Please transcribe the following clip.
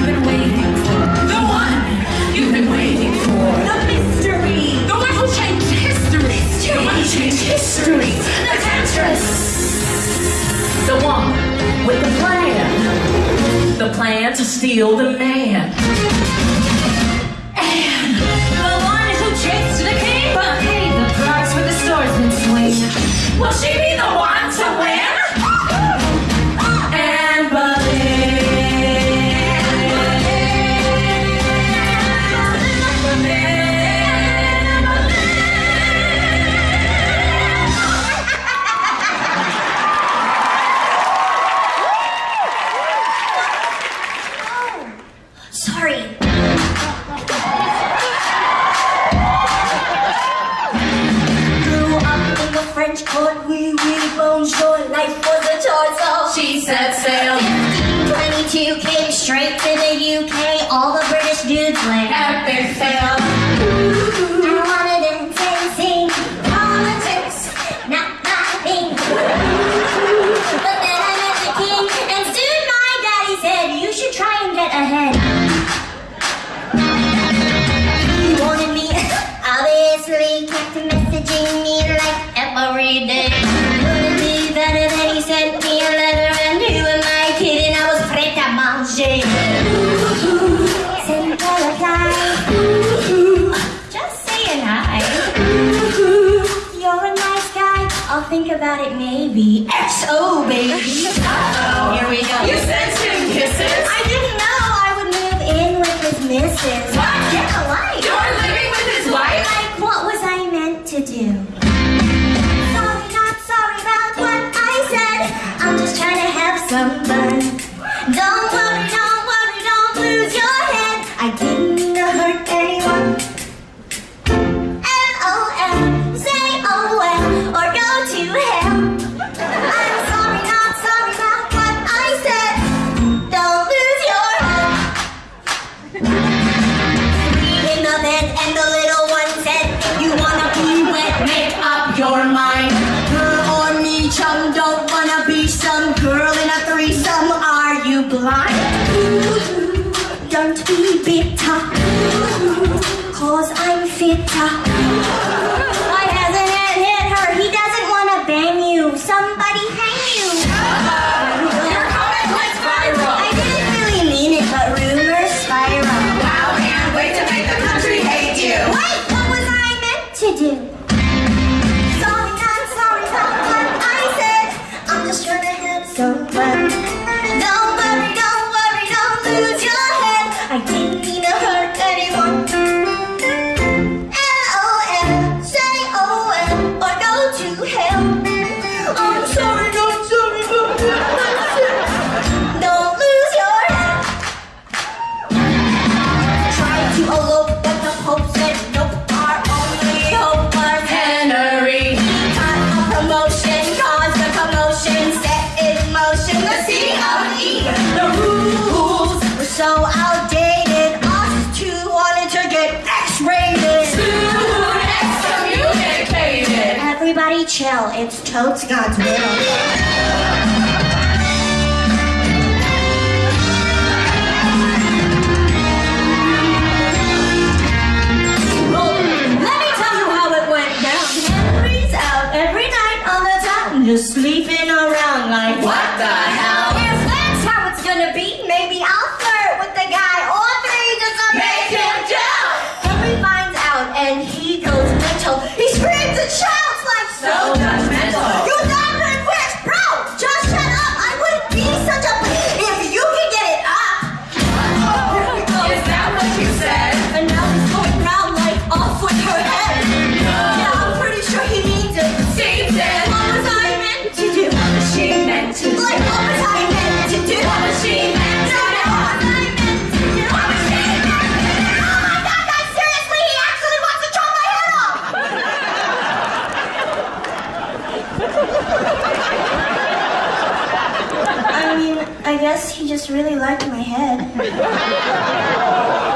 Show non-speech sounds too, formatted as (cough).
The one you've been waiting for. The mystery. The one who changed history. The one who changed history. The. The one with the plan. The plan to steal the man. And the one who chased the king. But the price for the. Will she French court, we oui, bonjour, life was a torso. Oh. She set sail. 1522 came straight to the UK, all the British dudes went Epic fail. I wanted to politics, not my thing. But then I met the king, and soon my daddy said, you should try and get ahead. He wanted me, (laughs) obviously, kept messaging me like every day. Be better than he sent me a letter, and who am I kidding? I was prêt à manger. Sent a reply. Just saying hi. You're a nice guy. I'll think about it maybe. XO, baby. Uh-oh. Here we go. You sent him kisses. I didn't know I would move in with his missus. What? Yeah, why? You're living with his wife? Like, what was I meant to do? Make up your mind. Her or me, chum, don't wanna be some girl in a threesome. Are you blind? Don't be bitter, Everybody chill. It's totes God's will. Let me tell you how it went down. Henry's out every night on the town, just sleeping around like What the hell? If that's how it's gonna be, maybe I'll flirt with the guy or three just make him jump. Henry finds out and he goes mental. He screams and shouts like So judgmental. You diamond wish, bro! Just shut up! I wouldn't be such a if you can get it up. Is that what you said? And now he's going round like off with her head. Yeah, I'm pretty sure he needs it. Seems it. What was I meant to do? She meant to. I guess he just really liked my head. (laughs)